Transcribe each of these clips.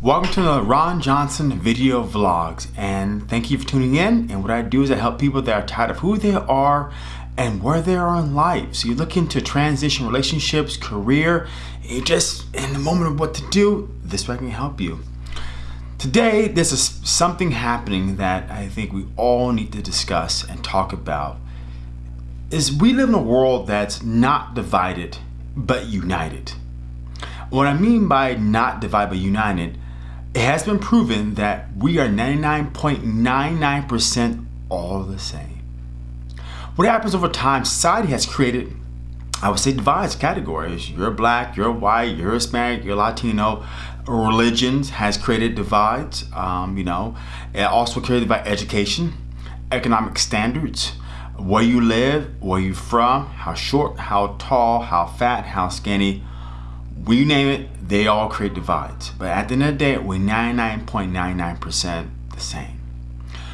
Welcome to the Ron Johnson video vlogs and thank you for tuning in and what I do is I help people that are tired of who they are and where they are in life. So you're looking to transition relationships, career, you just in the moment of what to do, this way I can help you. Today there's a, something happening that I think we all need to discuss and talk about is we live in a world that's not divided but united. What I mean by not divided but united it has been proven that we are 99.99% all the same. What happens over time, society has created, I would say divides categories. You're black, you're white, you're Hispanic, you're Latino. Religions has created divides, um, you know. It also created by education, economic standards, where you live, where you're from, how short, how tall, how fat, how skinny, we name it, they all create divides. But at the end of the day, we're 99.99% the same.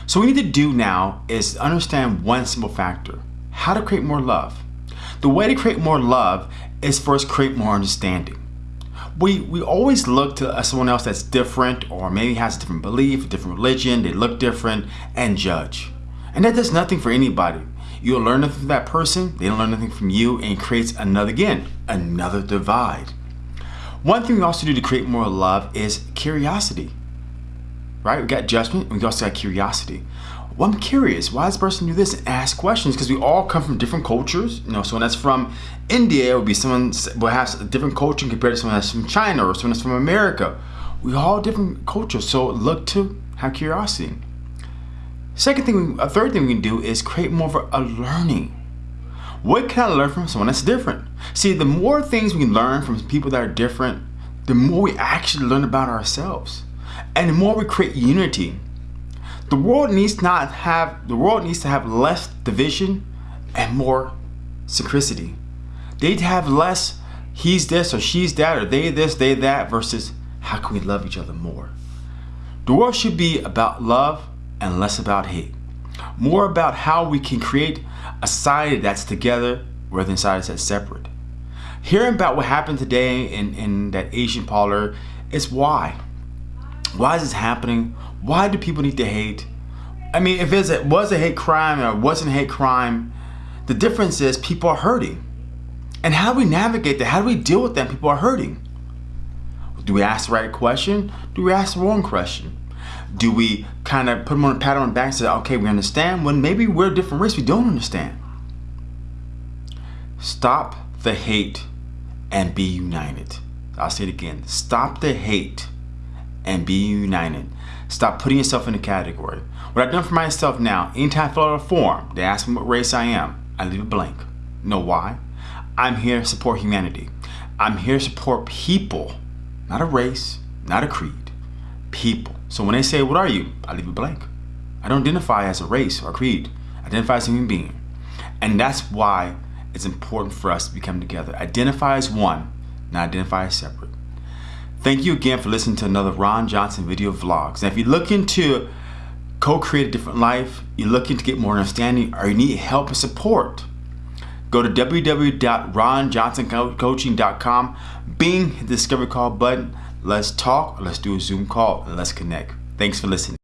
So what we need to do now is understand one simple factor, how to create more love. The way to create more love is first create more understanding. We, we always look to someone else that's different or maybe has a different belief, a different religion, they look different and judge. And that does nothing for anybody. You'll learn nothing from that person, they don't learn nothing from you, and creates another, again, another divide. One thing we also do to create more love is curiosity. Right? We got judgment, we also got curiosity. Well, I'm curious, why does this person do this? And ask questions, because we all come from different cultures. You know, someone that's from India would be someone will have a different culture compared to someone that's from China or someone that's from America. We all different cultures, so look to have curiosity. Second thing, a third thing we can do is create more of a learning. What can I learn from someone that's different? See, the more things we learn from people that are different, the more we actually learn about ourselves. And the more we create unity. The world needs not have the world needs to have less division and more synchronicity. They need to have less he's this or she's that or they this, they that versus how can we love each other more. The world should be about love and less about hate. More about how we can create a society that's together rather than society that's separate. Hearing about what happened today in, in that Asian parlor is why. Why is this happening? Why do people need to hate? I mean, if it was a hate crime or wasn't a hate crime, the difference is people are hurting. And how do we navigate that? How do we deal with that? People are hurting. Do we ask the right question? Do we ask the wrong question? Do we kind of put them on a pat on the back and say, okay, we understand when maybe we're a different race we don't understand? Stop the hate and be united. I'll say it again. Stop the hate and be united. Stop putting yourself in a category. What I've done for myself now, anytime I fill out a form, they ask me what race I am, I leave it blank. know why? I'm here to support humanity. I'm here to support people, not a race, not a creed, people. So when they say, what are you? I leave it blank. I don't identify as a race or creed. I identify as a human being. And that's why it's important for us to become together. Identify as one, not identify as separate. Thank you again for listening to another Ron Johnson video vlogs. And if you're looking to co-create a different life, you're looking to get more understanding, or you need help and support, go to www.ronjohnsoncoaching.com, bing, hit the discovery call button, Let's talk, let's do a Zoom call, and let's connect. Thanks for listening.